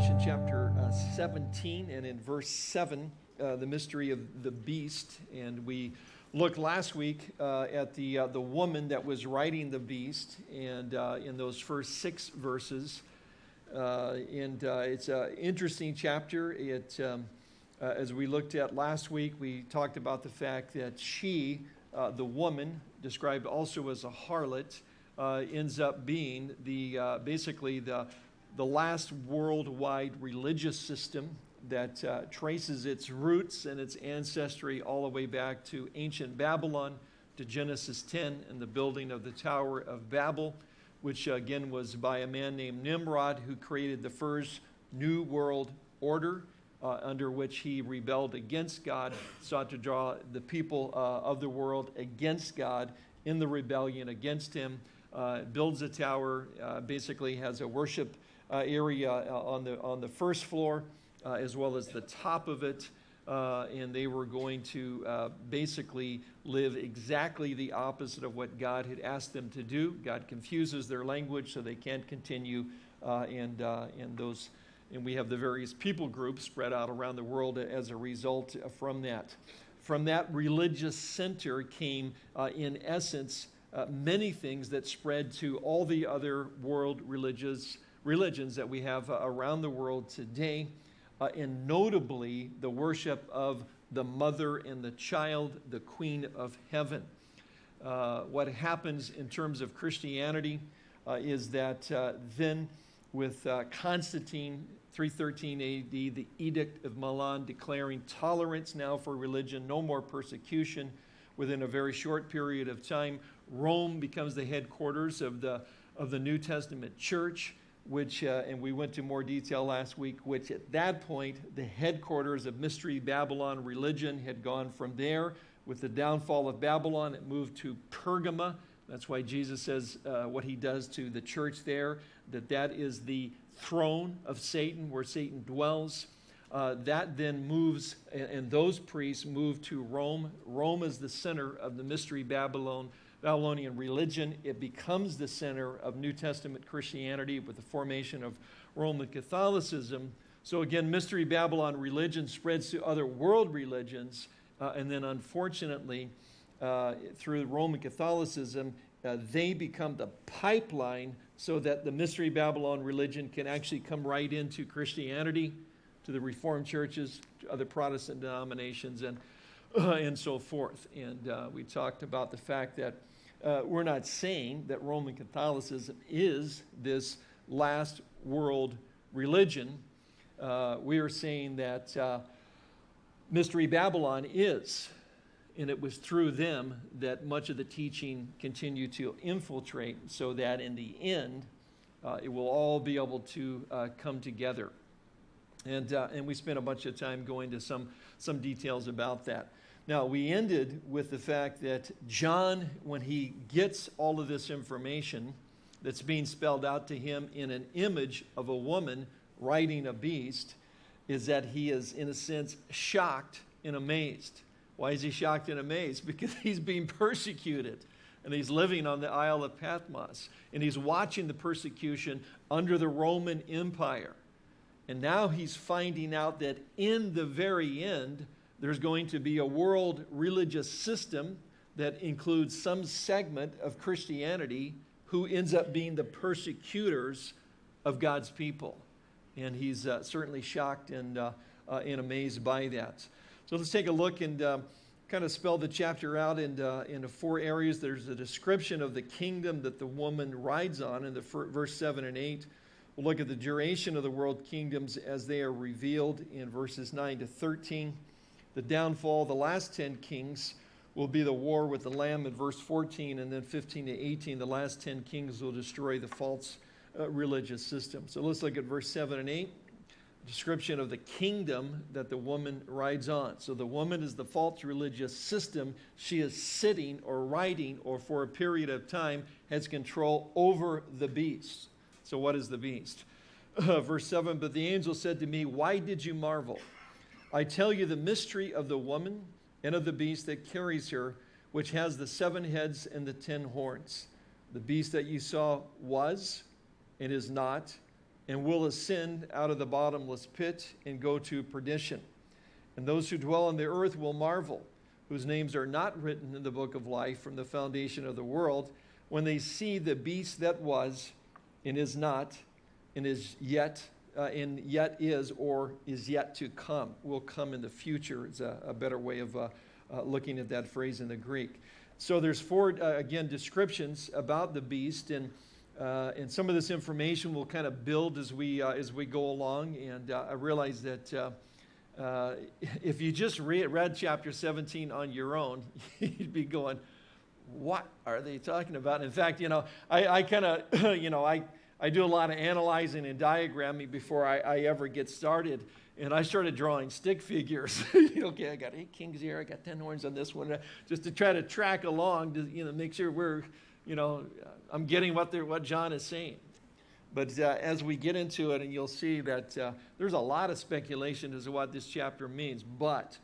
Revelation chapter uh, 17 and in verse 7, uh, the mystery of the beast. And we looked last week uh, at the, uh, the woman that was riding the beast, and uh, in those first six verses. Uh, and it's an interesting chapter. It, um, as we looked at last week, we talked about the fact that she, the woman, described also as a harlot, ends up being the, basically the the last worldwide religious system that uh, traces its roots and its ancestry all the way back to ancient Babylon, to Genesis 10 and the building of the Tower of Babel, which again was by a man named Nimrod who created the first new world order uh, under which he rebelled against God, sought to draw the people uh, of the world against God in the rebellion against him, uh, builds a tower, uh, basically has a worship area uh, on the, on the first floor, uh, as well as the top of it. and they were going to basically live exactly the opposite of what God had asked them to do. God confuses their language so they can't continue and, and those and we have the various people groups spread out around the world as a result from that. From that religious center came, uh, in essence, uh, many things that spread to all the other world religious religions that we have uh, around the world today, uh, and notably the worship of the mother and the child, the queen of heaven. Uh, what happens in terms of Christianity is that then with Constantine, 313 AD, the Edict of Milan declaring tolerance now for religion, no more persecution. Within a very short period of time, Rome becomes the headquarters of the, of the New Testament church which, uh, and we went to more detail last week, which at that point, the headquarters of Mystery Babylon religion had gone from there. With the downfall of Babylon, it moved to Pergama. That's why Jesus says uh, what he does to the church there, that that is the throne of Satan, where Satan dwells. Uh, that then moves, and, and those priests move to Rome. Rome is the center of the Mystery Babylon Babylonian religion. It becomes the center of New Testament Christianity with the formation of Roman Catholicism. So again, Mystery Babylon religion spreads to other world religions, uh, and then unfortunately, uh, through Roman Catholicism, uh, they become the pipeline so that the Mystery Babylon religion can actually come right into Christianity, to the Reformed churches, to other Protestant denominations, and, and so forth. And uh, we talked about the fact that uh, we're not saying that Roman Catholicism is this last world religion. Uh, we are saying that uh, Mystery Babylon is, and it was through them that much of the teaching continued to infiltrate so that in the end, uh, it will all be able to uh, come together. And, uh, and we spent a bunch of time going to some, some details about that. Now, we ended with the fact that John, when he gets all of this information that's being spelled out to him in an image of a woman riding a beast, is that he is, in a sense, shocked and amazed. Why is he shocked and amazed? Because he's being persecuted and he's living on the Isle of Patmos and he's watching the persecution under the Roman Empire. And now he's finding out that in the very end, there's going to be a world religious system that includes some segment of Christianity who ends up being the persecutors of God's people. And he's uh, certainly shocked and, uh, uh, and amazed by that. So let's take a look and uh, kind of spell the chapter out into, uh, into four areas. There's a description of the kingdom that the woman rides on in the verse 7 and 8. We'll look at the duration of the world kingdoms as they are revealed in verses 9 to 13 the downfall, of the last 10 kings will be the war with the Lamb in verse 14, and then 15 to 18, the last 10 kings will destroy the false uh, religious system. So let's look at verse 7 and 8. Description of the kingdom that the woman rides on. So the woman is the false religious system. She is sitting or riding or for a period of time has control over the beast. So what is the beast? Uh, verse 7, but the angel said to me, why did you marvel? I tell you the mystery of the woman and of the beast that carries her, which has the seven heads and the ten horns. The beast that you saw was and is not, and will ascend out of the bottomless pit and go to perdition. And those who dwell on the earth will marvel, whose names are not written in the book of life from the foundation of the world, when they see the beast that was and is not and is yet uh, yet is or is yet to come will come in the future is a, a better way of uh, uh, looking at that phrase in the greek. So there's four uh, again descriptions about the beast and uh, and some of this information will kind of build as we uh, as we go along and i realize that if you just read, read chapter 17 on your own you'd be going what are they talking about? In fact you know i, I kind of you know i I do a lot of analyzing and diagramming before I, I ever get started. And I started drawing stick figures. okay, I got eight kings here, I got 10 horns on this one, just to try to track along to you know, make sure we're, you know, I'm getting what, what John is saying. But uh, as we get into it, and you'll see that uh, there's a lot of speculation as to what this chapter means. But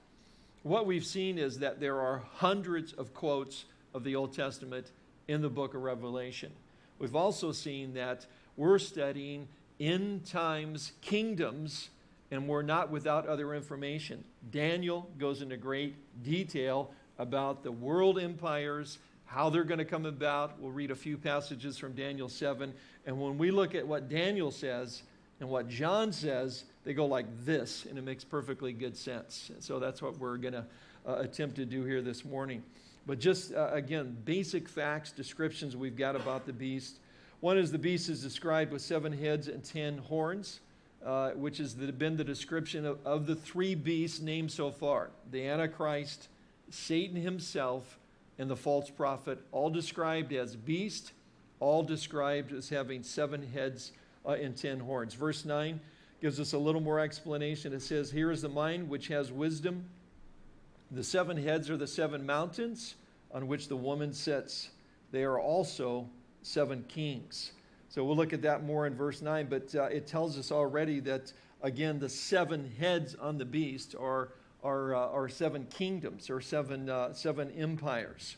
what we've seen is that there are hundreds of quotes of the Old Testament in the book of Revelation. We've also seen that we're studying end times kingdoms, and we're not without other information. Daniel goes into great detail about the world empires, how they're going to come about. We'll read a few passages from Daniel 7. And when we look at what Daniel says and what John says, they go like this, and it makes perfectly good sense. And so that's what we're going to uh, attempt to do here this morning. But just, uh, again, basic facts, descriptions we've got about the beast. One is the beast is described with seven heads and ten horns, uh, which has been the description of, of the three beasts named so far the Antichrist, Satan himself, and the false prophet, all described as beast, all described as having seven heads uh, and ten horns. Verse 9 gives us a little more explanation. It says, Here is the mind which has wisdom. The seven heads are the seven mountains on which the woman sits. They are also seven kings. So we'll look at that more in verse 9, but uh, it tells us already that, again, the seven heads on the beast are, are, uh, are seven kingdoms or seven, uh, seven empires.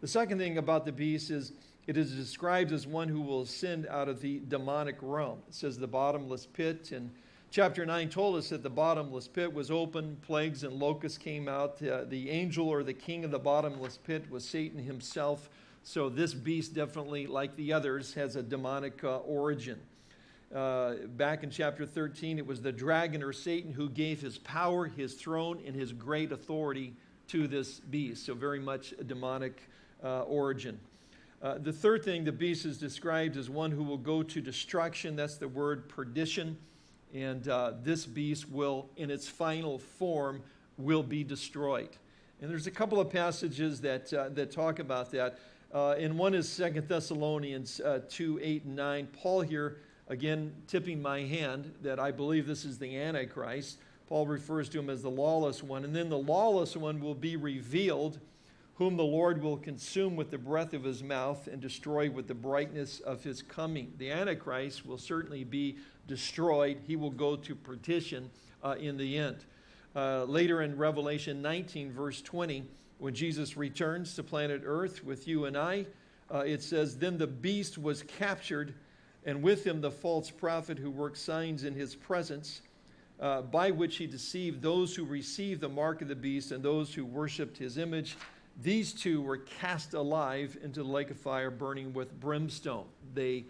The second thing about the beast is it is described as one who will ascend out of the demonic realm. It says the bottomless pit, and chapter 9 told us that the bottomless pit was open, plagues and locusts came out. Uh, the angel or the king of the bottomless pit was Satan himself so this beast definitely, like the others, has a demonic uh, origin. Uh, back in chapter 13, it was the dragon or Satan who gave his power, his throne, and his great authority to this beast. So very much a demonic uh, origin. Uh, the third thing, the beast is described as one who will go to destruction. That's the word perdition. And uh, this beast will, in its final form, will be destroyed. And there's a couple of passages that, uh, that talk about that. Uh, and one is Second Thessalonians uh, 2 8 and 9. Paul here, again, tipping my hand that I believe this is the Antichrist. Paul refers to him as the lawless one. And then the lawless one will be revealed, whom the Lord will consume with the breath of his mouth and destroy with the brightness of his coming. The Antichrist will certainly be destroyed. He will go to perdition uh, in the end. Uh, later in Revelation 19, verse 20, when Jesus returns to planet Earth with you and I, uh, it says, Then the beast was captured, and with him the false prophet who worked signs in his presence, uh, by which he deceived those who received the mark of the beast and those who worshiped his image. These two were cast alive into the lake of fire burning with brimstone. They,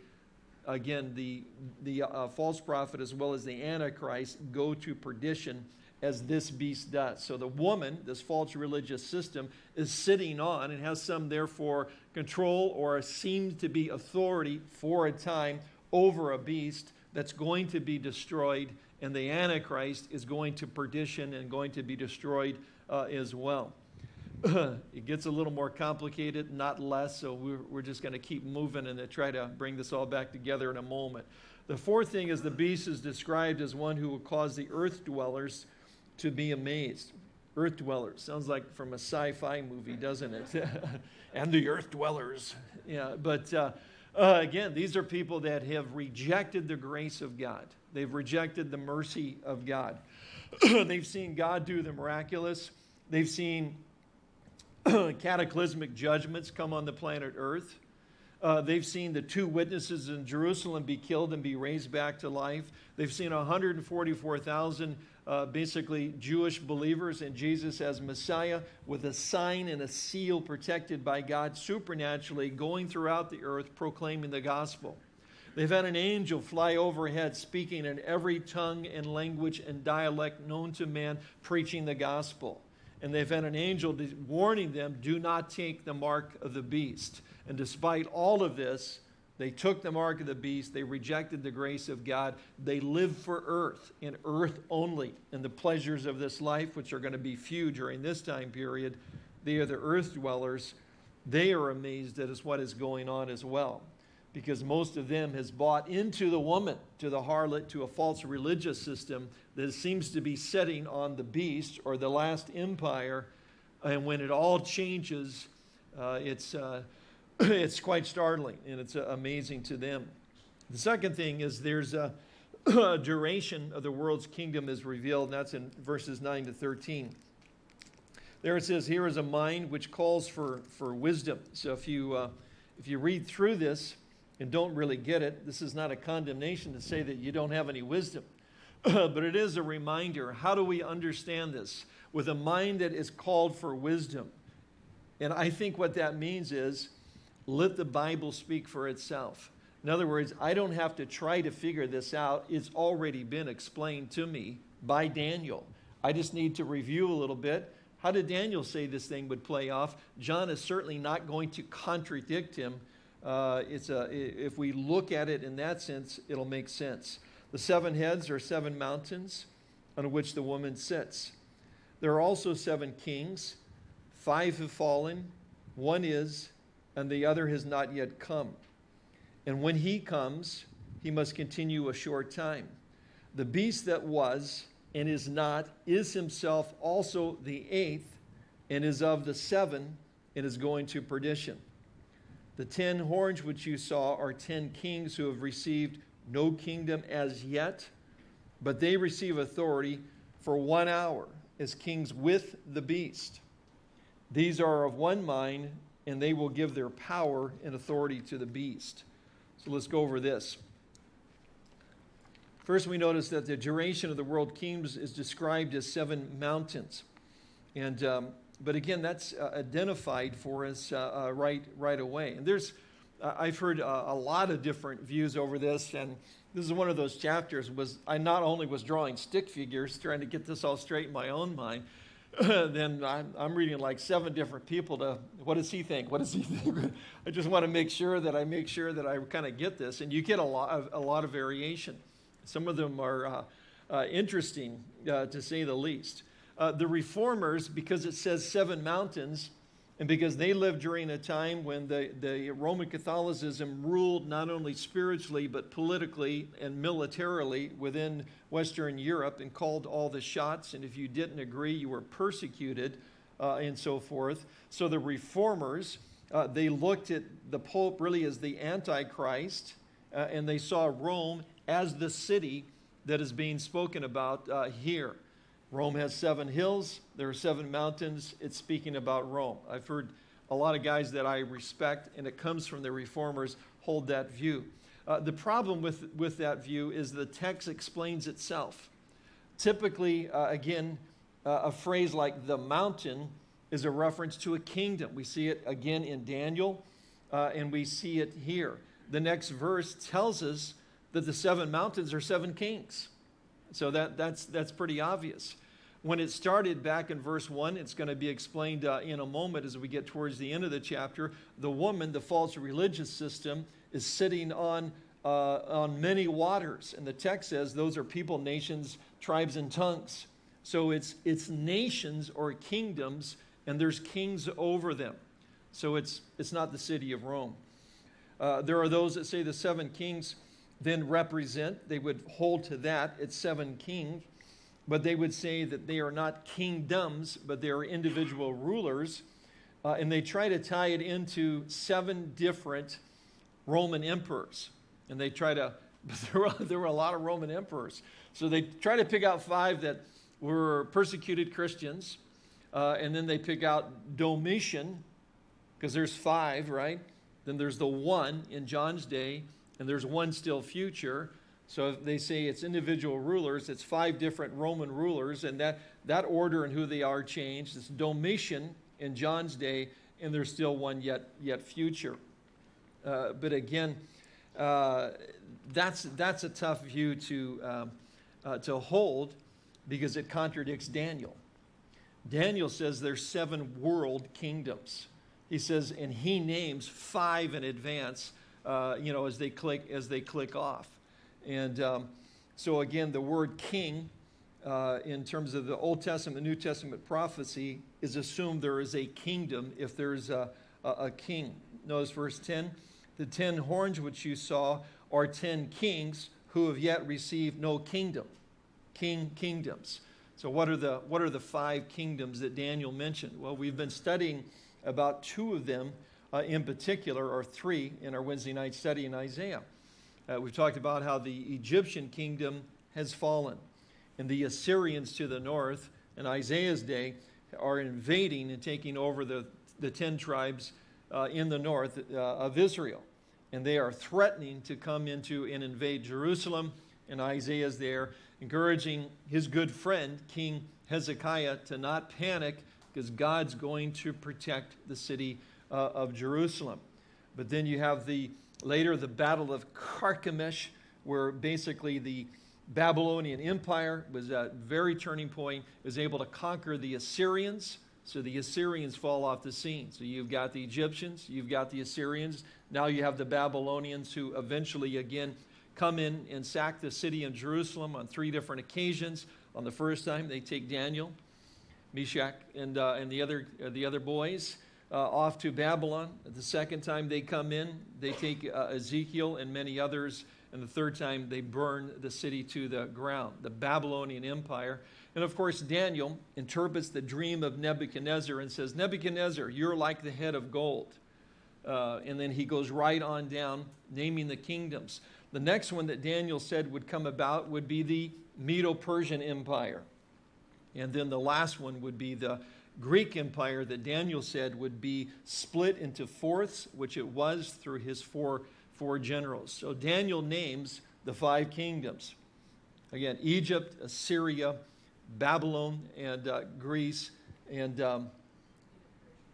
again, the, the uh, false prophet as well as the Antichrist go to perdition as this beast does. So the woman, this false religious system, is sitting on and has some, therefore, control or seems to be authority for a time over a beast that's going to be destroyed, and the Antichrist is going to perdition and going to be destroyed uh, as well. it gets a little more complicated, not less, so we're, we're just going to keep moving and try to bring this all back together in a moment. The fourth thing is the beast is described as one who will cause the earth dwellers to be amazed. Earth dwellers sounds like from a sci-fi movie, doesn't it? and the earth dwellers. Yeah, but uh, uh, again, these are people that have rejected the grace of God. They've rejected the mercy of God. They've seen God do the miraculous. They've seen cataclysmic judgments come on the planet Earth. Uh, they've seen the two witnesses in Jerusalem be killed and be raised back to life. They've seen 144,000 uh, basically Jewish believers in Jesus as Messiah with a sign and a seal protected by God supernaturally going throughout the earth proclaiming the gospel. They've had an angel fly overhead speaking in every tongue and language and dialect known to man, preaching the gospel. And they've had an angel warning them, do not take the mark of the beast. And despite all of this, they took the mark of the beast. They rejected the grace of God. They lived for earth, in earth only, and the pleasures of this life, which are going to be few during this time period. They are the earth dwellers. They are amazed at what is going on as well, because most of them has bought into the woman, to the harlot, to a false religious system that seems to be setting on the beast or the last empire. And when it all changes, uh, it's. Uh, it's quite startling and it's uh, amazing to them. The second thing is there's a, a duration of the world's kingdom is revealed, and that's in verses 9 to 13. There it says, Here is a mind which calls for, for wisdom. So if you, uh, if you read through this and don't really get it, this is not a condemnation to say that you don't have any wisdom. but it is a reminder how do we understand this? With a mind that is called for wisdom. And I think what that means is let the Bible speak for itself. In other words, I don't have to try to figure this out. It's already been explained to me by Daniel. I just need to review a little bit. How did Daniel say this thing would play off? John is certainly not going to contradict him. Uh, it's a, if we look at it in that sense, it'll make sense. The seven heads are seven mountains on which the woman sits. There are also seven kings. Five have fallen, one is, and the other has not yet come. And when he comes, he must continue a short time. The beast that was and is not is himself also the eighth and is of the seven and is going to perdition. The ten horns which you saw are ten kings who have received no kingdom as yet, but they receive authority for one hour as kings with the beast. These are of one mind and they will give their power and authority to the beast. So let's go over this. First, we notice that the duration of the world kingdoms is described as seven mountains. And, um, but again, that's uh, identified for us uh, uh, right, right away. And there's, uh, I've heard uh, a lot of different views over this, and this is one of those chapters was I not only was drawing stick figures, trying to get this all straight in my own mind, then I'm, I'm, reading like seven different people to, what does he think? What does he think? I just want to make sure that I make sure that I kind of get this. And you get a lot of, a lot of variation. Some of them are uh, uh, interesting, uh, to say the least. Uh, the reformers, because it says seven mountains, and because they lived during a time when the, the Roman Catholicism ruled not only spiritually, but politically and militarily within Western Europe and called all the shots. And if you didn't agree, you were persecuted uh, and so forth. So the reformers, uh, they looked at the Pope really as the Antichrist, uh, and they saw Rome as the city that is being spoken about uh, here. Rome has seven hills, there are seven mountains. It's speaking about Rome. I've heard a lot of guys that I respect, and it comes from the reformers, hold that view. Uh, the problem with, with that view is the text explains itself. Typically, uh, again, uh, a phrase like the mountain is a reference to a kingdom. We see it again in Daniel, uh, and we see it here. The next verse tells us that the seven mountains are seven kings. So that, that's, that's pretty obvious. When it started back in verse 1, it's going to be explained uh, in a moment as we get towards the end of the chapter. The woman, the false religious system, is sitting on, uh, on many waters. And the text says those are people, nations, tribes, and tongues. So it's, it's nations or kingdoms, and there's kings over them. So it's, it's not the city of Rome. Uh, there are those that say the seven kings then represent, they would hold to that, it's seven kings, but they would say that they are not kingdoms, but they are individual rulers. Uh, and they try to tie it into seven different Roman emperors. And they try to, there were, there were a lot of Roman emperors. So they try to pick out five that were persecuted Christians. Uh, and then they pick out Domitian, because there's five, right? then there's the one in John's day, and there's one still future. So they say it's individual rulers, it's five different Roman rulers, and that, that order and who they are changed. It's Domitian in John's day, and there's still one yet, yet future. Uh, but again, uh, that's, that's a tough view to, um, uh, to hold because it contradicts Daniel. Daniel says there's seven world kingdoms. He says, and he names five in advance, uh, you know, as they click, as they click off. And um, so again, the word king uh, in terms of the Old Testament, New Testament prophecy is assumed there is a kingdom if there's a, a, a king. Notice verse 10, the ten horns which you saw are ten kings who have yet received no kingdom. King kingdoms. So what are the what are the five kingdoms that Daniel mentioned? Well, we've been studying about two of them uh, in particular, or three, in our Wednesday night study in Isaiah. Uh, we've talked about how the Egyptian kingdom has fallen, and the Assyrians to the north in Isaiah's day are invading and taking over the, the ten tribes uh, in the north uh, of Israel. And they are threatening to come into and invade Jerusalem, and Isaiah's there encouraging his good friend, King Hezekiah, to not panic because God's going to protect the city uh, of Jerusalem. But then you have the later the Battle of Carchemish, where basically the Babylonian Empire was a very turning point, was able to conquer the Assyrians. So the Assyrians fall off the scene. So you've got the Egyptians, you've got the Assyrians, now you have the Babylonians who eventually again come in and sack the city of Jerusalem on three different occasions. On the first time, they take Daniel, Meshach, and, uh, and the, other, uh, the other boys off to Babylon. The second time they come in, they take uh, Ezekiel and many others. And the third time, they burn the city to the ground, the Babylonian Empire. And of course, Daniel interprets the dream of Nebuchadnezzar and says, Nebuchadnezzar, you're like the head of gold. Uh, and then he goes right on down, naming the kingdoms. The next one that Daniel said would come about would be the Medo-Persian Empire. And then the last one would be the Greek Empire that Daniel said would be split into fourths, which it was through his four, four generals. So Daniel names the five kingdoms. Again, Egypt, Assyria, Babylon, and uh, Greece, and um,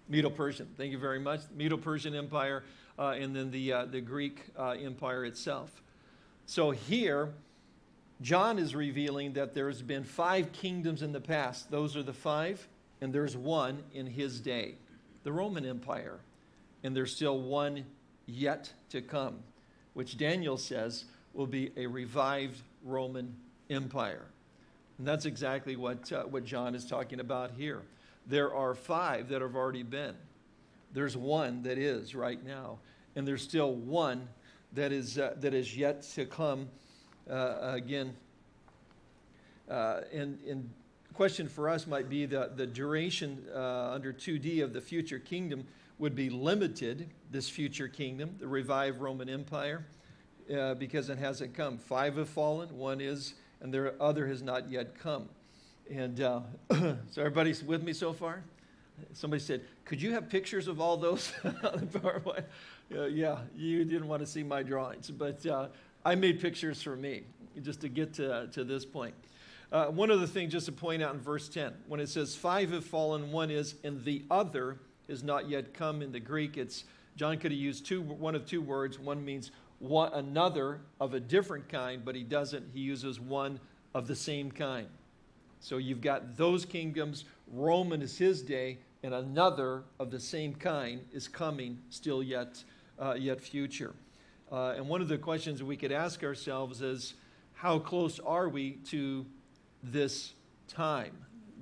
Medo-Persian. Thank you very much. Medo-Persian Empire, uh, and then the, uh, the Greek uh, Empire itself. So here, John is revealing that there's been five kingdoms in the past. Those are the five, and there's one in his day, the Roman Empire. And there's still one yet to come, which Daniel says will be a revived Roman Empire. And that's exactly what, uh, what John is talking about here. There are five that have already been. There's one that is right now. And there's still one that is, uh, that is yet to come uh, again. Uh, and, and question for us might be that the duration uh, under 2D of the future kingdom would be limited, this future kingdom, the revived Roman Empire, uh, because it hasn't come. Five have fallen, one is, and the other has not yet come. And uh, so everybody's with me so far? Somebody said, could you have pictures of all those? Uh, yeah, you didn't want to see my drawings, but uh, I made pictures for me just to get to, to this point. Uh, one other thing just to point out in verse 10, when it says five have fallen, one is, and the other is not yet come in the Greek, it's, John could have used two, one of two words. One means one, another of a different kind, but he doesn't. He uses one of the same kind. So you've got those kingdoms. Roman is his day, and another of the same kind is coming still yet uh, yet future. Uh, and one of the questions we could ask ourselves is, how close are we to this time,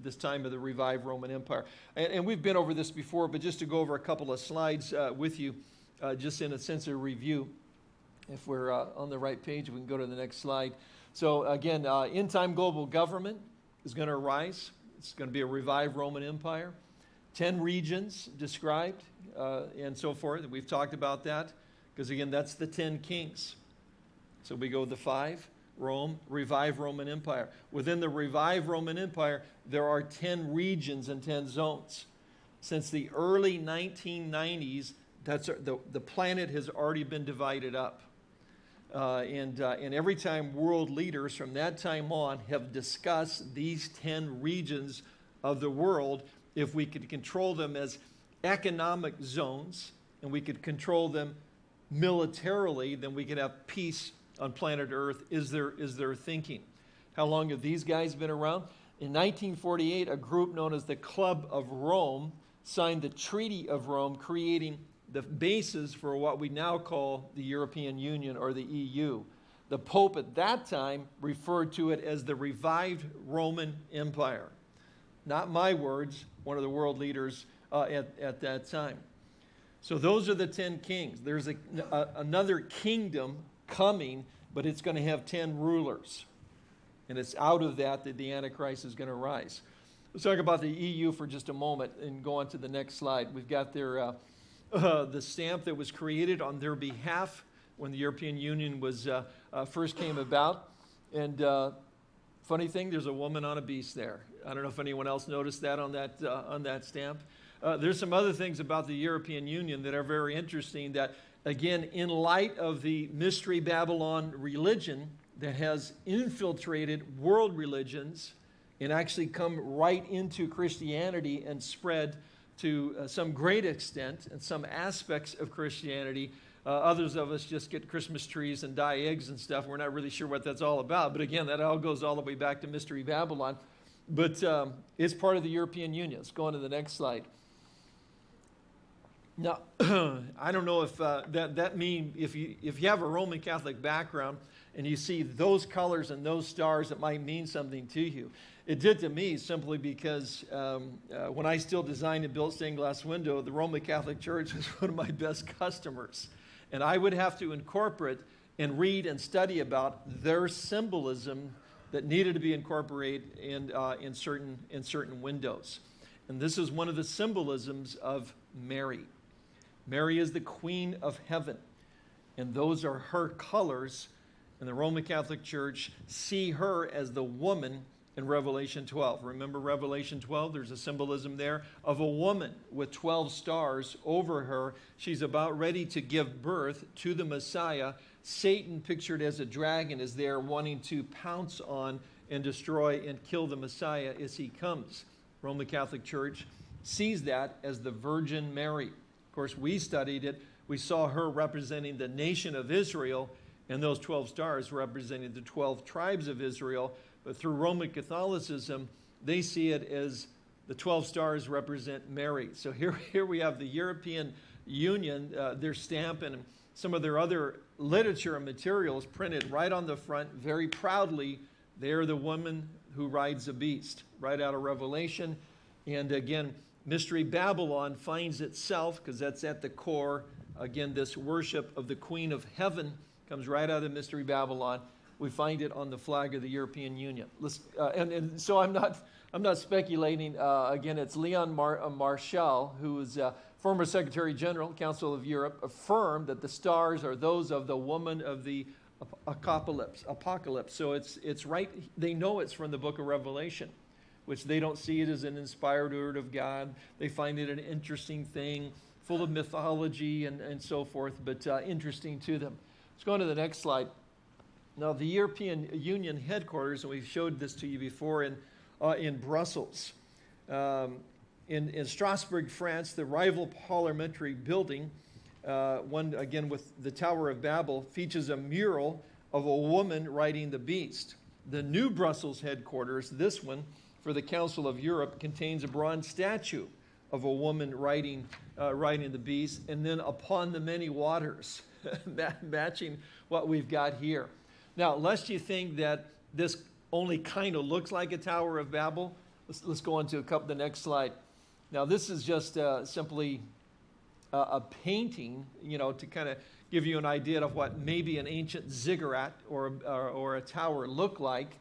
this time of the revived Roman Empire? And, and we've been over this before, but just to go over a couple of slides uh, with you, uh, just in a sense of review. If we're uh, on the right page, we can go to the next slide. So again, uh, in-time global government is going to arise. It's going to be a revived Roman Empire. Ten regions described uh, and so forth. We've talked about that because, again, that's the 10 kings. So we go the five Rome, revived Roman Empire. Within the revived Roman Empire, there are 10 regions and 10 zones. Since the early 1990s, That's, the, the planet has already been divided up. Uh, and, uh, and every time world leaders from that time on have discussed these 10 regions of the world, if we could control them as economic zones and we could control them militarily, then we could have peace on planet Earth, is their, is their thinking. How long have these guys been around? In 1948, a group known as the Club of Rome signed the Treaty of Rome, creating the basis for what we now call the European Union or the EU. The Pope at that time referred to it as the revived Roman Empire. Not my words, one of the world leaders uh, at, at that time. So those are the 10 kings. There's a, a, another kingdom coming, but it's going to have 10 rulers. And it's out of that that the Antichrist is going to rise. Let's talk about the EU for just a moment and go on to the next slide. We've got their, uh, uh, the stamp that was created on their behalf when the European Union was, uh, uh first came about. And uh, funny thing, there's a woman on a beast there. I don't know if anyone else noticed that on that, uh, on that stamp. there's some other things about the European Union that are very interesting that, again, in light of the Mystery Babylon religion, that has infiltrated world religions and actually come right into Christianity and spread to uh, some great extent and some aspects of Christianity. Uh, others of us just get Christmas trees and dye eggs and stuff. We're not really sure what that's all about. But again, that all goes all the way back to Mystery Babylon. But um, it's part of the European Union. Let's go on to the next slide. Now, I don't know if uh, that, that means if you, if you have a Roman Catholic background, and you see those colors and those stars, it might mean something to you. It did to me simply because um, uh, when I still designed and built stained glass window, the Roman Catholic Church was one of my best customers. And I would have to incorporate and read and study about their symbolism that needed to be incorporated in, uh, in, certain, in certain windows. And this is one of the symbolisms of Mary. Mary is the queen of heaven. And those are her colors and the Roman Catholic Church see her as the woman in Revelation 12. Remember Revelation 12? There's a symbolism there of a woman with 12 stars over her. She's about ready to give birth to the Messiah. Satan, pictured as a dragon, is there wanting to pounce on and destroy and kill the Messiah as he comes. Roman Catholic Church sees that as the Virgin Mary. Of course, we studied it. We saw her representing the nation of Israel and those 12 stars represented the 12 tribes of Israel. But through Roman Catholicism, they see it as the 12 stars represent Mary. So here, here we have the European Union, uh, their stamp and some of their other literature and materials printed right on the front very proudly. They're the woman who rides a beast, right out of Revelation. And again, Mystery Babylon finds itself, because that's at the core, again, this worship of the Queen of Heaven comes right out of Mystery Babylon. We find it on the flag of the European Union. Uh, and, and, so I'm not, I'm not speculating. Uh, again, it's Leon Mar uh, Marchal, who is uh, former Secretary General, Council of Europe, affirmed that the stars are those of the woman of the apocalypse. Apocalypse. So it's, it's right, they know it's from the book of Revelation, which they don't see it as an inspired word of God. They find it an interesting thing, full of mythology and, and so forth, but uh, interesting to them. Let's go on to the next slide. Now, the European Union headquarters, and we've showed this to you before in, uh, in Brussels. Um, in, in Strasbourg, France, the rival parliamentary building, uh, one again with the Tower of Babel, features a mural of a woman riding the beast. The new Brussels headquarters, this one, for the Council of Europe, contains a bronze statue of a woman riding, uh, riding the beast, and then upon the many waters. matching what we've got here. Now, lest you think that this only kind of looks like a Tower of Babel, let's, let's go on to a couple, the next slide. Now, this is just uh, simply uh, a painting, you know, to kind of give you an idea of what maybe an ancient ziggurat or, or, or a tower looked like.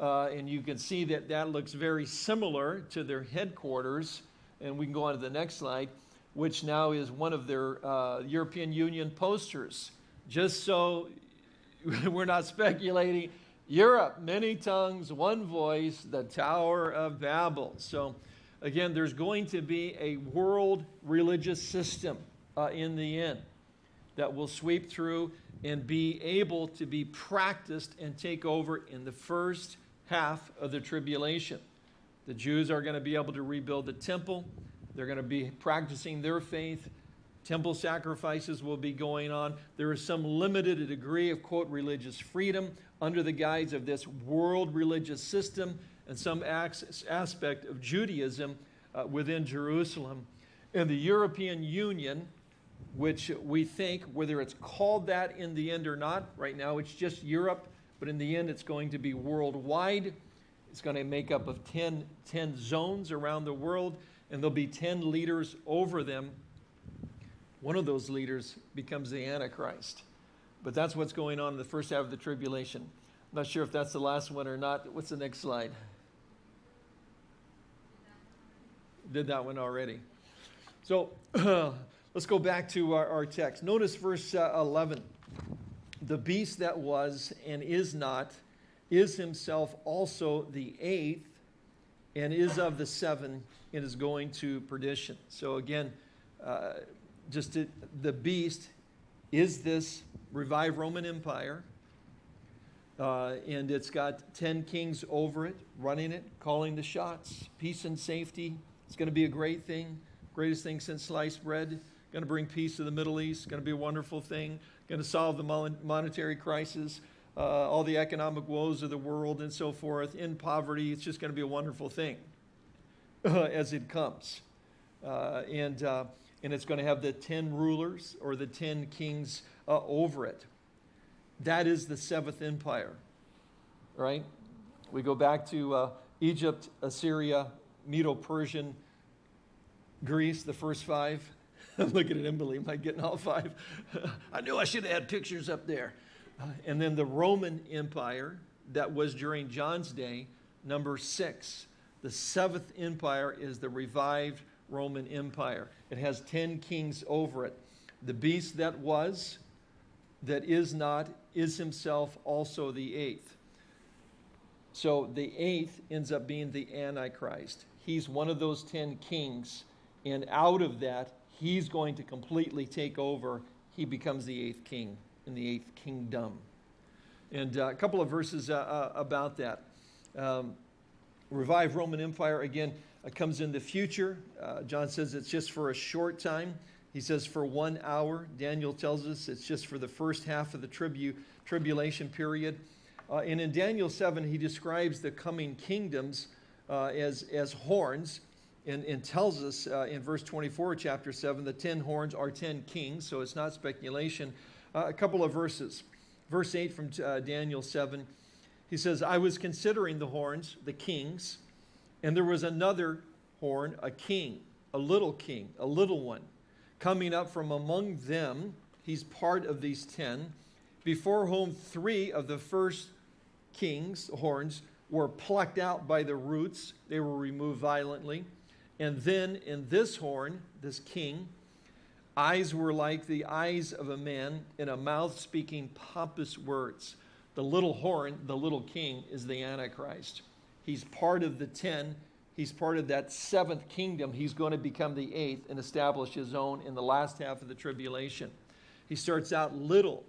Uh, and you can see that that looks very similar to their headquarters. And we can go on to the next slide which now is one of their uh, European Union posters. Just so we're not speculating, Europe, many tongues, one voice, the Tower of Babel. So again, there's going to be a world religious system uh, in the end that will sweep through and be able to be practiced and take over in the first half of the tribulation. The Jews are going to be able to rebuild the temple. They're going to be practicing their faith. Temple sacrifices will be going on. There is some limited degree of, quote, religious freedom under the guise of this world religious system and some aspect of Judaism uh, within Jerusalem. And the European Union, which we think, whether it's called that in the end or not, right now it's just Europe, but in the end it's going to be worldwide. It's going to make up of 10, 10 zones around the world, and there'll be 10 leaders over them. One of those leaders becomes the Antichrist. But that's what's going on in the first half of the tribulation. I'm not sure if that's the last one or not. What's the next slide? Did that one already. So let's go back to our, our text. Notice verse uh, 11. The beast that was and is not is himself also the eighth and is of the seven and is going to perdition. So again, uh, just to, the beast is this revived Roman Empire. Uh, and it's got 10 kings over it, running it, calling the shots. Peace and safety. It's going to be a great thing. Greatest thing since sliced bread. Going to bring peace to the Middle East. Going to be a wonderful thing. Going to solve the monetary crisis, uh, all the economic woes of the world and so forth. In poverty, it's just going to be a wonderful thing as it comes. Uh, and, uh, and it's going to have the 10 rulers or the 10 kings uh, over it. That is the seventh empire, right? We go back to Egypt, Assyria, Medo-Persian, Greece, the first five. I'm looking at Emily, am I getting all five? I knew I should have had pictures up there. Uh, and then the Roman Empire that was during John's day, number six. The seventh empire is the revived Roman Empire. It has 10 kings over it. The beast that was, that is not, is himself also the eighth. So the eighth ends up being the Antichrist. He's one of those 10 kings, and out of that, he's going to completely take over. He becomes the eighth king in the eighth kingdom. And uh, a couple of verses uh, uh, about that. Um, revived Roman Empire, again, uh, comes in the future. Uh, John says it's just for a short time. He says for one hour. Daniel tells us it's just for the first half of the tribu tribulation period. Uh, and in Daniel 7, he describes the coming kingdoms as, as horns and, and tells us uh, in verse 24, chapter 7, the 10 horns are 10 kings, so it's not speculation. Uh, a couple of verses. Verse 8 from uh, Daniel 7, he says, I was considering the horns, the kings, and there was another horn, a king, a little king, a little one coming up from among them. He's part of these ten, before whom three of the first kings' horns were plucked out by the roots. They were removed violently. And then in this horn, this king, eyes were like the eyes of a man, and a mouth speaking pompous words. The little horn, the little king, is the Antichrist. He's part of the ten He's part of that seventh kingdom. He's going to become the eighth and establish his own in the last half of the tribulation. He starts out little,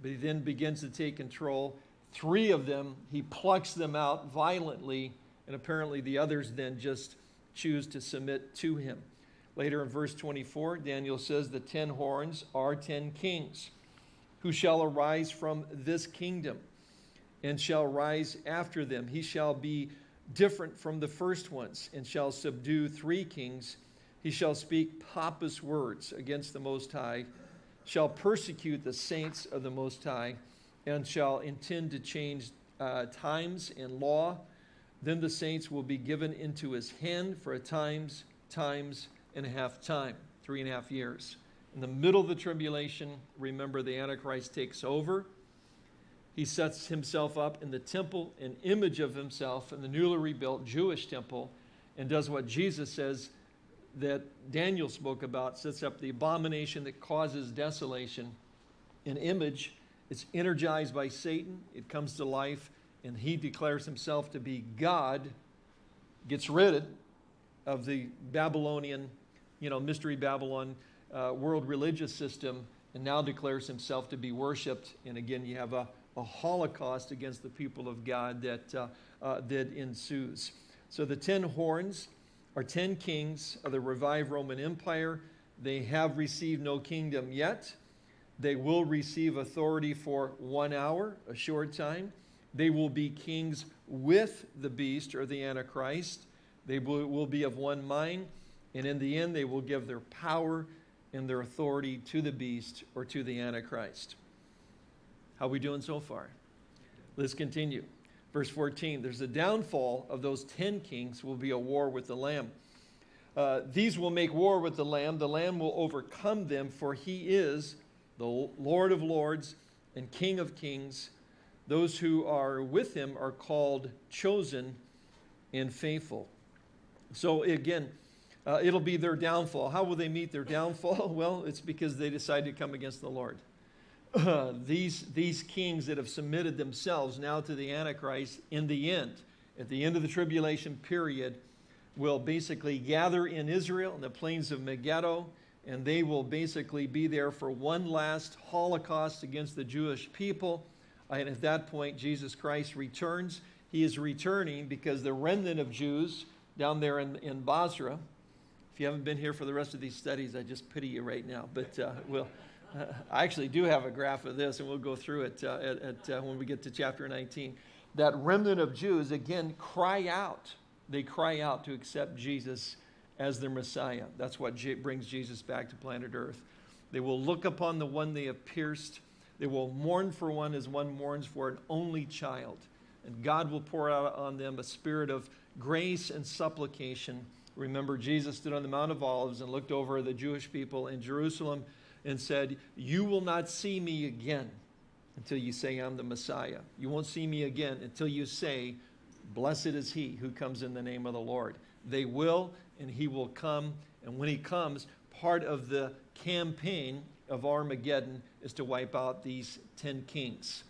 but he then begins to take control. Three of them, he plucks them out violently, and apparently the others then just choose to submit to him. Later in verse 24, Daniel says the ten horns are ten kings who shall arise from this kingdom and shall rise after them. He shall be different from the first ones, and shall subdue three kings. He shall speak pompous words against the Most High, shall persecute the saints of the Most High, and shall intend to change uh, times and law. Then the saints will be given into his hand for a times, times, and a half time, three and a half years. In the middle of the tribulation, remember the Antichrist takes over he sets himself up in the temple, an image of himself in the newly rebuilt Jewish temple, and does what Jesus says that Daniel spoke about, sets up the abomination that causes desolation. An image, it's energized by Satan, it comes to life, and he declares himself to be God, gets rid of the Babylonian, you know, mystery Babylon uh, world religious system and now declares himself to be worshiped. And again, you have a, a holocaust against the people of God that, uh, uh, that ensues. So the ten horns are ten kings of the revived Roman Empire. They have received no kingdom yet. They will receive authority for one hour, a short time. They will be kings with the beast or the Antichrist. They will be of one mind. And in the end, they will give their power and their authority to the beast or to the Antichrist. How are we doing so far? Let's continue. Verse 14 There's a downfall of those ten kings, will be a war with the Lamb. Uh, these will make war with the Lamb. The Lamb will overcome them, for he is the Lord of lords and King of kings. Those who are with him are called chosen and faithful. So again, uh, it'll be their downfall. How will they meet their downfall? Well, it's because they decide to come against the Lord. Uh, these, these kings that have submitted themselves now to the Antichrist in the end, at the end of the tribulation period, will basically gather in Israel in the plains of Megiddo, and they will basically be there for one last Holocaust against the Jewish people. And at that point, Jesus Christ returns. He is returning because the remnant of Jews down there in, in Bozrah, if you haven't been here for the rest of these studies, I just pity you right now. But uh, we'll, uh, I actually do have a graph of this, and we'll go through it uh, at, at uh, when we get to chapter 19. That remnant of Jews, again, cry out. They cry out to accept Jesus as their Messiah. That's what brings Jesus back to planet Earth. They will look upon the one they have pierced. They will mourn for one as one mourns for an only child. And God will pour out on them a spirit of grace and supplication Remember, Jesus stood on the Mount of Olives and looked over the Jewish people in Jerusalem and said, You will not see me again until you say I'm the Messiah. You won't see me again until you say, Blessed is he who comes in the name of the Lord. They will, and he will come. And when he comes, part of the campaign of Armageddon is to wipe out these 10 kings.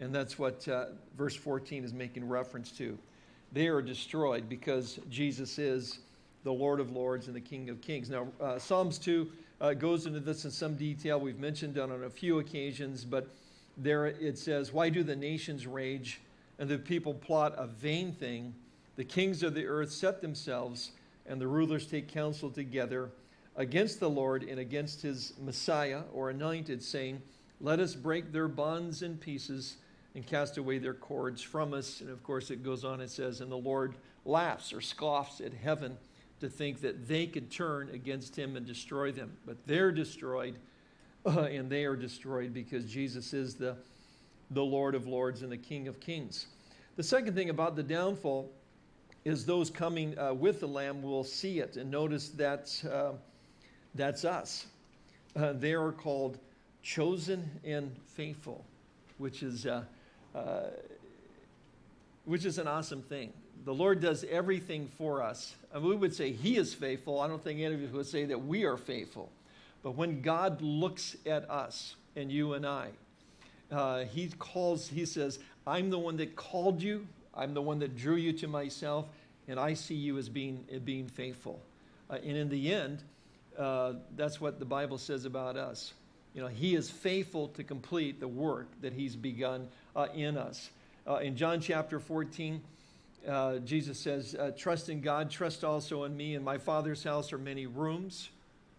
And that's what uh, verse 14 is making reference to. They are destroyed because Jesus is the Lord of Lords and the King of Kings. Now, uh, Psalms 2 uh, goes into this in some detail. We've mentioned it on a few occasions, but there it says, Why do the nations rage and the people plot a vain thing? The kings of the earth set themselves, and the rulers take counsel together against the Lord and against his Messiah or anointed, saying, Let us break their bonds in pieces and cast away their cords from us. And of course, it goes on, it says, And the Lord laughs or scoffs at heaven to think that they could turn against him and destroy them. But they're destroyed, uh, and they are destroyed because Jesus is the, the Lord of lords and the King of kings. The second thing about the downfall is those coming uh, with the Lamb will see it and notice that uh, that's us. Uh, they are called chosen and faithful, which is, uh, uh, which is an awesome thing the Lord does everything for us. And we would say He is faithful. I don't think any of us would say that we are faithful. But when God looks at us and you and I, uh, He calls, He says, I'm the one that called you, I'm the one that drew you to myself, and I see you as being, being faithful. Uh, and in the end, uh, that's what the Bible says about us. You know, He is faithful to complete the work that He's begun uh, in us. Uh, in John chapter 14, uh, Jesus says, uh, trust in God, trust also in me. In my Father's house are many rooms,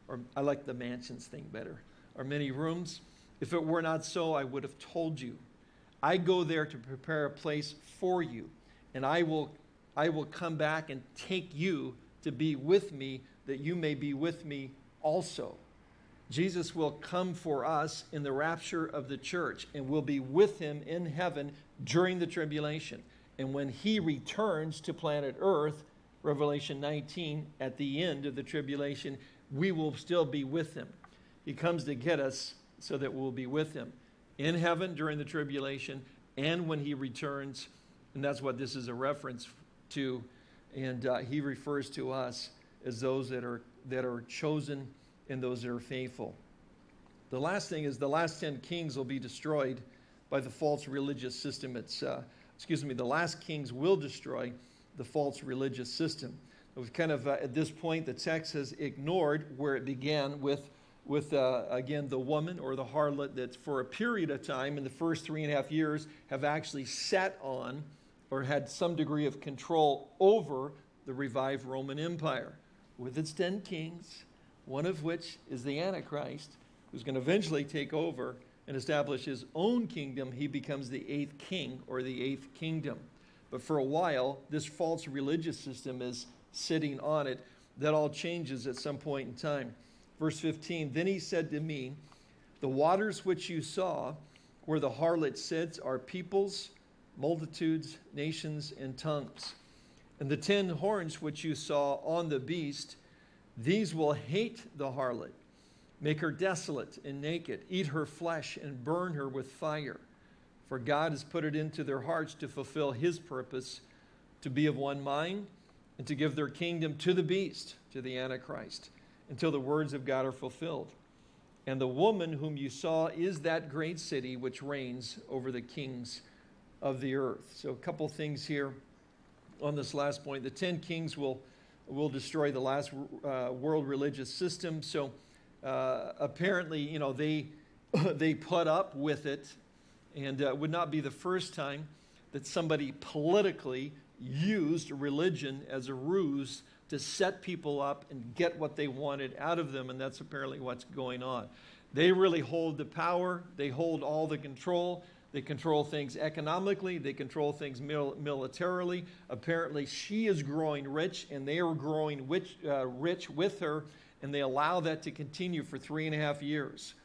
or I like the mansions thing better, are many rooms. If it were not so, I would have told you. I go there to prepare a place for you, and I will, I will come back and take you to be with me, that you may be with me also. Jesus will come for us in the rapture of the church, and we'll be with him in heaven during the tribulation. And when he returns to planet Earth, Revelation 19, at the end of the tribulation, we will still be with him. He comes to get us so that we'll be with him in heaven during the tribulation and when he returns. And that's what this is a reference to. And uh, he refers to us as those that are, that are chosen and those that are faithful. The last thing is the last 10 kings will be destroyed by the false religious system. It's uh, excuse me, the last kings will destroy the false religious system. We've kind of, uh, at this point, the text has ignored where it began with, with, uh, again, the woman or the harlot that for a period of time in the first three and a half years have actually sat on or had some degree of control over the revived Roman Empire with its 10 kings, one of which is the Antichrist, who's going to eventually take over and establish his own kingdom. He becomes the eighth king or the eighth kingdom. But for a while, this false religious system is sitting on it. That all changes at some point in time. Verse 15, then he said to me, the waters which you saw where the harlot sits are peoples, multitudes, nations, and tongues. And the ten horns which you saw on the beast, these will hate the harlot, make her desolate and naked, eat her flesh and burn her with fire. For God has put it into their hearts to fulfill his purpose, to be of one mind, and to give their kingdom to the beast, to the Antichrist until the words of God are fulfilled. And the woman whom you saw is that great city which reigns over the kings of the earth. So a couple things here on this last point. The 10 kings will, will destroy the last uh, world religious system. So uh, apparently, you know, they, they put up with it and uh, would not be the first time that somebody politically used religion as a ruse to set people up and get what they wanted out of them, and that's apparently what's going on. They really hold the power, they hold all the control, they control things economically, they control things mil militarily. Apparently, she is growing rich, and they are growing rich, uh, rich with her, and they allow that to continue for three and a half years.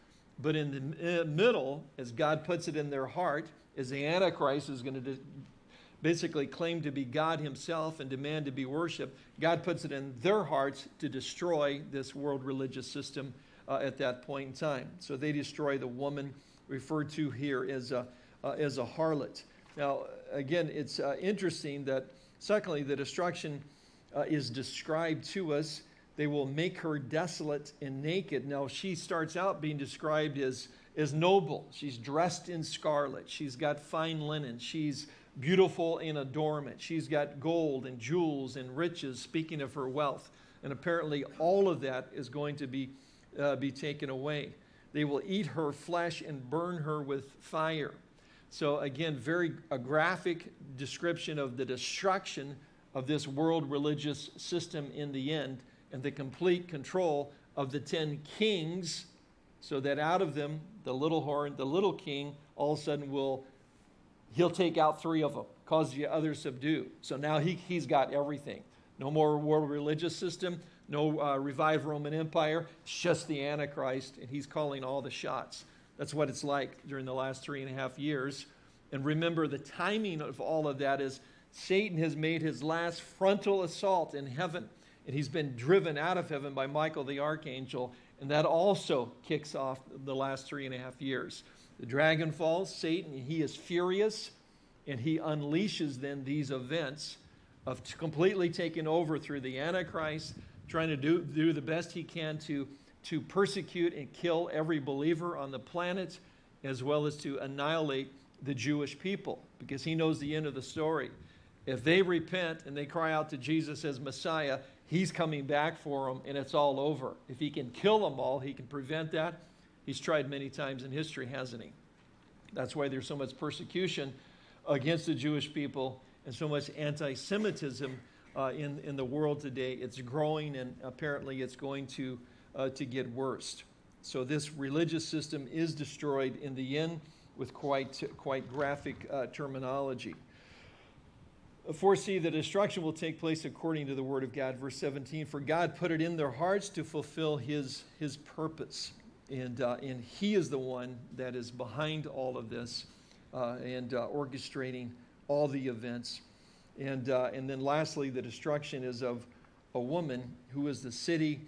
But in the middle, as God puts it in their heart, as the Antichrist is going to basically claim to be God himself and demand to be worshiped, God puts it in their hearts to destroy this world religious system uh, at that point in time. So they destroy the woman referred to here as a, uh, as a harlot. Now, again, it's uh, interesting that, secondly, the destruction uh, is described to us. They will make her desolate and naked. Now, she starts out being described as, as noble. She's dressed in scarlet. She's got fine linen. She's beautiful in adornment. She's got gold and jewels and riches, speaking of her wealth. And apparently all of that is going to be, uh, be taken away. They will eat her flesh and burn her with fire. So again, very a graphic description of the destruction of this world religious system in the end and the complete control of the 10 kings so that out of them, the little horn, the little king, all of a sudden will he'll take out three of them, cause the others subdue. So now he, he's got everything. No more world religious system, no uh, revived Roman Empire. It's just the Antichrist, and he's calling all the shots. That's what it's like during the last three and a half years. And remember, the timing of all of that is Satan has made his last frontal assault in heaven, and he's been driven out of heaven by Michael the archangel, and that also kicks off the last three and a half years. The dragon falls, Satan, he is furious, and he unleashes then these events of completely taking over through the Antichrist, trying to do, do the best he can to, to persecute and kill every believer on the planet, as well as to annihilate the Jewish people, because he knows the end of the story. If they repent and they cry out to Jesus as Messiah, he's coming back for them and it's all over. If he can kill them all, he can prevent that He's tried many times in history, hasn't he? That's why there's so much persecution against the Jewish people and so much anti-Semitism uh, in, in the world today. It's growing and apparently it's going to, uh, to get worse. So this religious system is destroyed in the end with quite, quite graphic uh, terminology. Foresee the destruction will take place according to the word of God. Verse 17, for God put it in their hearts to fulfill his, his purpose. And, uh, and he is the one that is behind all of this uh, and uh, orchestrating all the events. And, uh, and then lastly, the destruction is of a woman who is the city.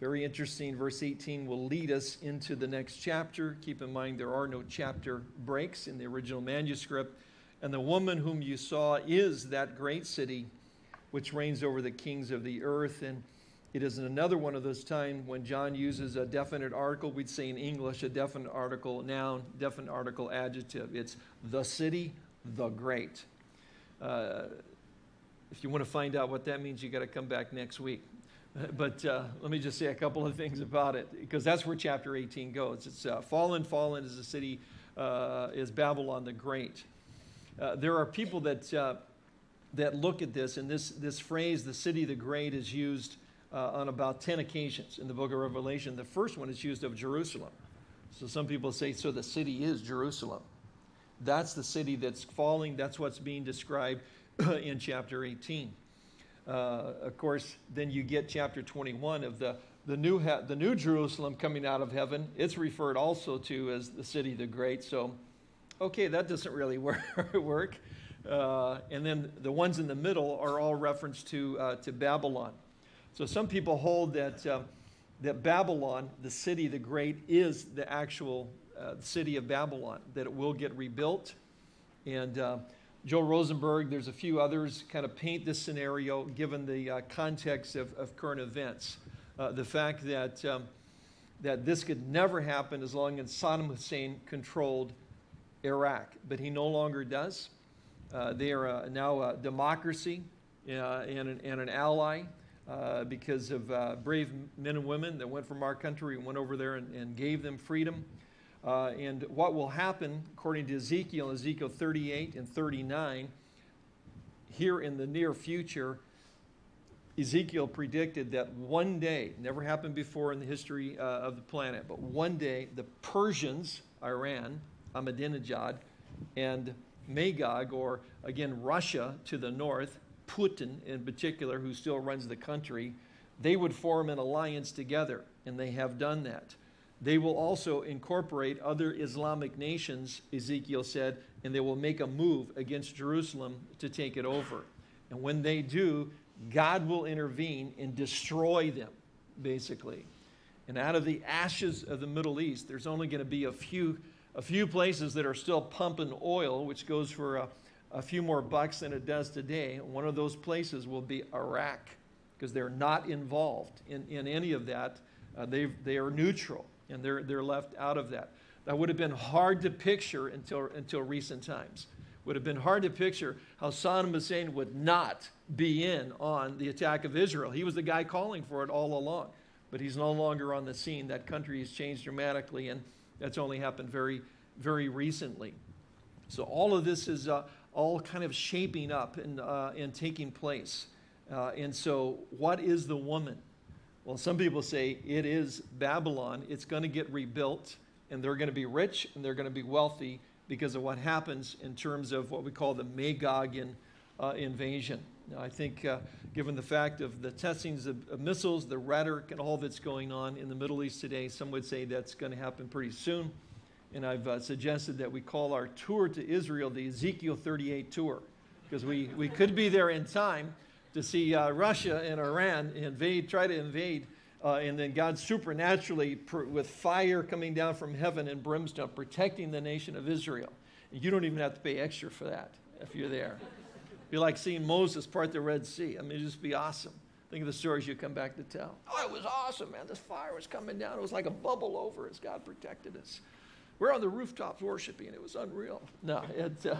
Very interesting. Verse 18 will lead us into the next chapter. Keep in mind there are no chapter breaks in the original manuscript. And the woman whom you saw is that great city which reigns over the kings of the earth. And it is another one of those times when John uses a definite article. We'd say in English a definite article noun, definite article adjective. It's the city, the great. Uh, if you want to find out what that means, you got to come back next week. But uh, let me just say a couple of things about it, because that's where chapter 18 goes. It's uh, fallen, fallen is the city, uh, is Babylon the Great. Uh, there are people that, that look at this, and this, this phrase, the city the great, is used on about 10 occasions in the book of Revelation. The first one is used of Jerusalem. So some people say, so the city is Jerusalem. That's the city that's falling. That's what's being described in chapter 18. Uh, of course, then you get chapter 21 of the, the, new the new Jerusalem coming out of heaven. It's referred also to as the city the great. So, okay, that doesn't really work. Uh, and then the ones in the middle are all reference to, uh, to Babylon. So some people hold that uh, that Babylon, the city, the great, is the actual uh, city of Babylon, that it will get rebuilt. And uh, Joel Rosenberg, there's a few others, kind of paint this scenario given the uh, context of, of, current events. Uh, the fact that, um, that this could never happen as long as Saddam Hussein controlled Iraq, but he no longer does. Uh, they are now a democracy uh, and an, and an ally uh, because of uh, brave men and women that went from our country and went over there and, and gave them freedom. Uh, and what will happen, according to Ezekiel, Ezekiel 38 and 39, here in the near future, Ezekiel predicted that one day, never happened before in the history uh, of the planet, but one day the Persians, Iran, Ahmadinejad, and Magog, or again Russia to the north, Putin in particular, who still runs the country, they would form an alliance together, and they have done that. They will also incorporate other Islamic nations, Ezekiel said, and they will make a move against Jerusalem to take it over. And when they do, God will intervene and destroy them, basically. And out of the ashes of the Middle East, there's only going to be a few, a few places that are still pumping oil, which goes for a a few more bucks than it does today. One of those places will be Iraq because they're not involved in, in any of that. Uh, they, they are neutral and they're, they're left out of that. That would have been hard to picture until, until recent times. Would have been hard to picture how Saddam Hussein would not be in on the attack of Israel. He was the guy calling for it all along, but he's no longer on the scene. That country has changed dramatically, and that's only happened very, very recently. So all of this is uh, all kind of shaping up and, uh, and taking place. Uh, and so, what is the woman? Well, some people say it is Babylon. It's going to get rebuilt, and they're going to be rich and they're going to be wealthy because of what happens in terms of what we call the Magogian uh, invasion. Now, I think, uh, given the fact of the testings of, of, missiles, the rhetoric, and all that's going on in the Middle East today, some would say that's going to happen pretty soon and I've uh, suggested that we call our tour to Israel the Ezekiel 38 tour, because we, we could be there in time to see uh, Russia and Iran invade, try to invade, uh, and then God supernaturally, with fire coming down from heaven and brimstone, protecting the nation of Israel. And you don't even have to pay extra for that if you're there. It'd be like seeing Moses part the Red Sea. I mean, it'd just be awesome. Think of the stories you come back to tell. Oh, it was awesome, man. This fire was coming down. It was like a bubble over as God protected us. We're on the rooftops worshiping. It was unreal. No, it, uh,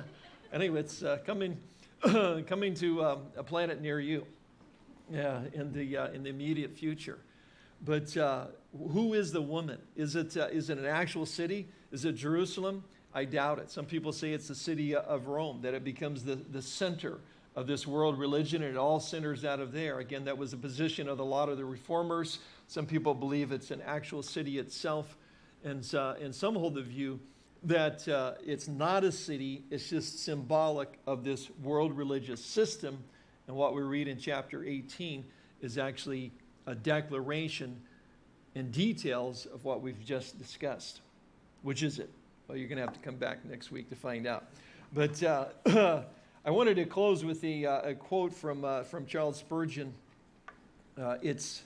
anyway, it's uh, coming, coming to um, a planet near you yeah, in, the, uh, in the immediate future. But uh, who is the woman? Is it, uh, is it an actual city? Is it Jerusalem? I doubt it. Some people say it's the city of Rome, that it becomes the, the center of this world religion and it all centers out of there. Again, that was a position of a lot of the reformers. Some people believe it's an actual city itself. And, uh, and some hold the view that uh, it's not a city, it's just symbolic of this world religious system. And what we read in chapter 18 is actually a declaration and details of what we've just discussed. Which is it? Well, you're going to have to come back next week to find out. But uh, I wanted to close with a, uh, a quote from, uh, from Charles Spurgeon. Uh, it's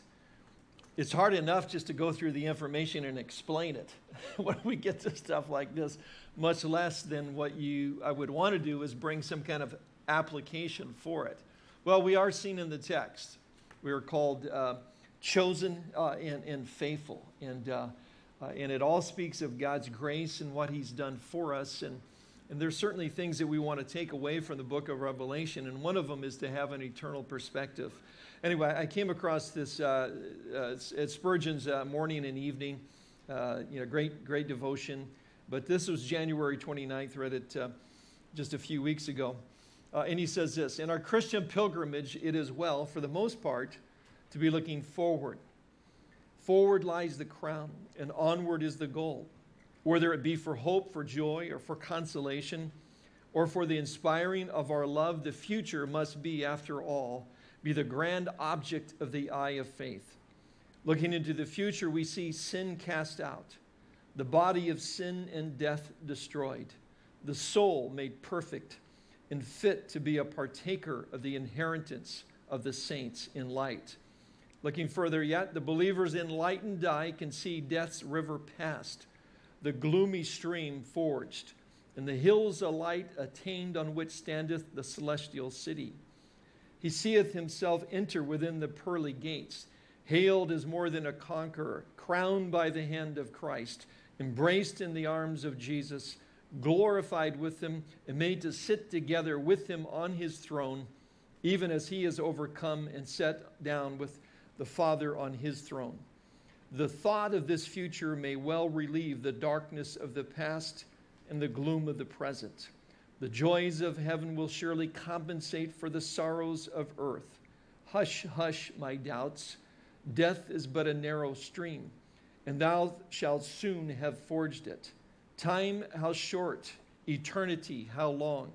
it's hard enough just to go through the information and explain it when we get to stuff like this, much less than what you I would want to do is bring some kind of application for it. Well, we are seen in the text. We are called uh, chosen uh, and, and, faithful. And, uh, uh and it all speaks of God's grace and what he's done for us. And And there's certainly things that we want to take away from the book of Revelation, and one of them is to have an eternal perspective. Anyway, I came across this uh, uh, at Spurgeon's uh, morning and evening, uh, you know, great, great devotion. But this was January 29th, read it uh, just a few weeks ago. Uh, and he says this In our Christian pilgrimage, it is well, for the most part, to be looking forward. Forward lies the crown, and onward is the goal. Whether it be for hope, for joy, or for consolation, or for the inspiring of our love, the future must be, after all, be the grand object of the eye of faith. Looking into the future, we see sin cast out, the body of sin and death destroyed, the soul made perfect and fit to be a partaker of the inheritance of the saints in light. Looking further yet, the believer's enlightened eye can see death's river past, the gloomy stream forged, and the hills alight attained on which standeth the celestial city. He seeth himself enter within the pearly gates, hailed as more than a conqueror, crowned by the hand of Christ, embraced in the arms of Jesus, glorified with him, and made to sit together with him on his throne, even as he is overcome and set down with the Father on his throne. The thought of this future may well relieve the darkness of the past and the gloom of the present. The joys of heaven will surely compensate for the sorrows of earth. Hush, hush, my doubts. Death is but a narrow stream, and thou shalt soon have forged it. Time, how short, eternity, how long,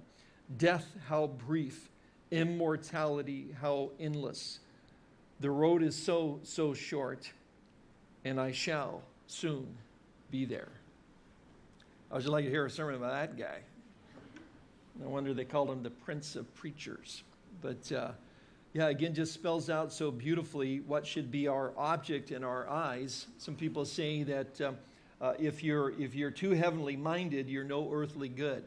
death, how brief, immortality, how endless. The road is so, so short, and I shall soon be there. I would just like to hear a sermon about that guy. No wonder they called him the Prince of Preachers. But uh, yeah, again, just spells out so beautifully what should be our object in our eyes. Some people say that um, uh, if, you're, if you're too heavenly minded, you're no earthly good.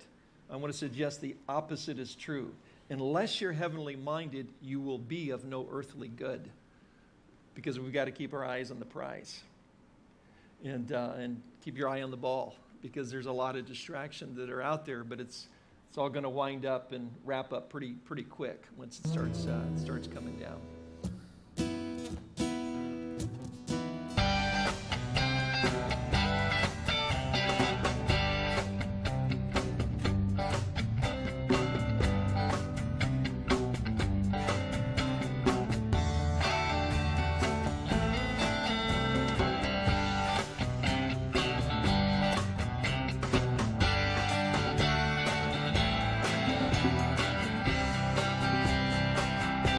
I want to suggest the opposite is true. Unless you're heavenly minded, you will be of no earthly good because we've got to keep our eyes on the prize and, uh, and keep your eye on the ball because there's a lot of distractions that are out there, but it's, it's all going to wind up and wrap up pretty, pretty quick once it starts, uh, starts coming down.